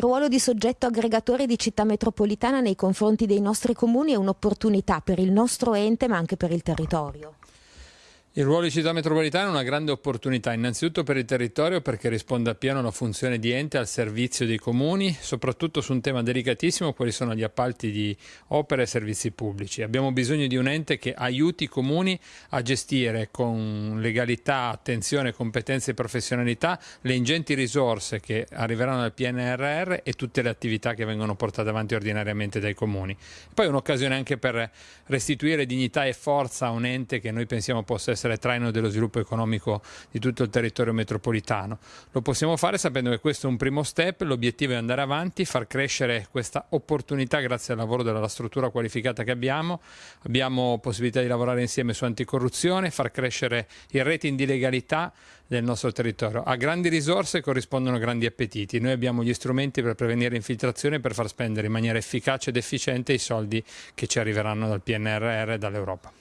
ruolo di soggetto aggregatore di città metropolitana nei confronti dei nostri comuni è un'opportunità per il nostro ente ma anche per il territorio. Il ruolo di città metropolitana è una grande opportunità, innanzitutto per il territorio perché risponde appieno alla funzione di ente al servizio dei comuni, soprattutto su un tema delicatissimo, quali sono gli appalti di opere e servizi pubblici. Abbiamo bisogno di un ente che aiuti i comuni a gestire con legalità, attenzione, competenze e professionalità le ingenti risorse che arriveranno dal PNRR e tutte le attività che vengono portate avanti ordinariamente dai comuni. Poi è un'occasione anche per restituire dignità e forza a un ente che noi pensiamo possa essere essere traino dello sviluppo economico di tutto il territorio metropolitano. Lo possiamo fare sapendo che questo è un primo step, l'obiettivo è andare avanti, far crescere questa opportunità grazie al lavoro della struttura qualificata che abbiamo, abbiamo possibilità di lavorare insieme su anticorruzione, far crescere il rating di legalità del nostro territorio. A grandi risorse corrispondono grandi appetiti, noi abbiamo gli strumenti per prevenire infiltrazione e per far spendere in maniera efficace ed efficiente i soldi che ci arriveranno dal PNRR e dall'Europa.